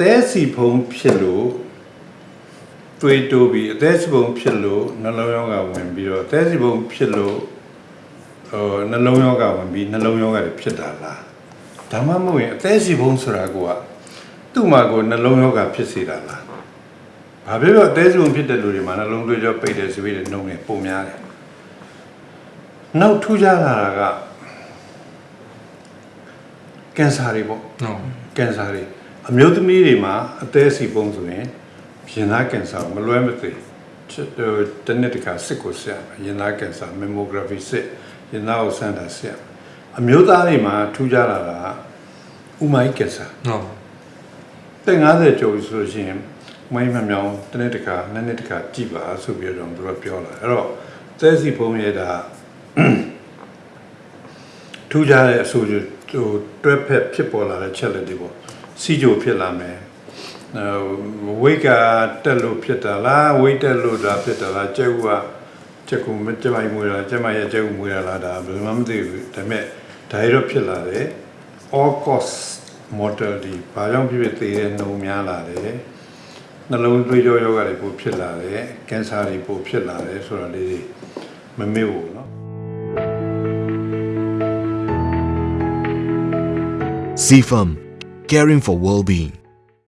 သေးစီဖုံးဖြစ်လို့တွေးတိုးပြီးအသေးစီဖုံးဖြစ်လို့နှလုံးရောဂါဝင်ပြီးတော့အသေးစီဖုံးဖြစ်လို့ဟိုနှလုံးရောဂါဝင်ပြီးနှလုံးရောဂါတွေဖြစ်တာလားဒါမှမဟုတ်ရင်အသေးစီဖုံးဆိုတာကသူ့မှာကိုနှလုံးရောဂါဖြစ်စေတာလားဘာဖြစ်လို့အသေးစီဖုံးဖြစ်တဲ့လူတွေမှာနှလုံးသွေးကြောပိတ်တယ်ဆိုပြီးတဲ့နှုံတွေပုံများတယ်နောက်ထူးခြားလာတာကကင်ဆာတွေပေါ့ဟုတ်ကင်ဆာတွေ အမျိုးသမီးတွေမှာအသေးစီပုံဆိုရင်ရင်သားကင်ဆာမလွဲမသွေချစ်ဟိုတနစ်တခါစစ်ကိုဆက်ရမယ်ရင်သားကင်ဆာ mammography စစ်ရင်သားကိုစမ်းတာဆက်အမျိုးသားတွေမှာထူးခြားလာတာကဥမိုင်းကင်ဆာဟုတ်တဲ့90ကျော်ပြီဆိုလို့ရှိရင်မိုင်းမမြောင်တနေ့တခါနှစ်နှစ်တခါကြည့်ပါဆိုပြီးတော့သူကပြောလာအဲ့တော့သဲစီဖုံးရတာ ထူးခြားတဲ့အဆိုဟိုတွဲဖက်ဖြစ်ပေါ်လာတဲ့ချက်လက်တွေပေါ့စီဂျိုဖြစ်လာမယ်ဟိုဝိတ်ကတက်လို့ဖြစ်တာလားဝိတ်တက်လို့ဒါဖြစ်တာလားကျဲဥကချက်ကူမကျမိုင်မွေးတာကျမရဲ့ကျဲဥမွေးတာလားဒါဘယ်မှမသိဘူးဒါပေမဲ့ဒါရတော့ဖြစ်လာတယ် all cause mortality ဘာကြောင့်ဖြစ်ဖြစ်သေတဲ့နှုံများလာတယ်နှလုံးသွေးကြောယောဂတွေပိုဖြစ်လာတယ်ကင်ဆာတွေပိုဖြစ်လာတယ်ဆိုတာလေးတွေမမေ့ဘူးเนาะ CFM, caring for well-being.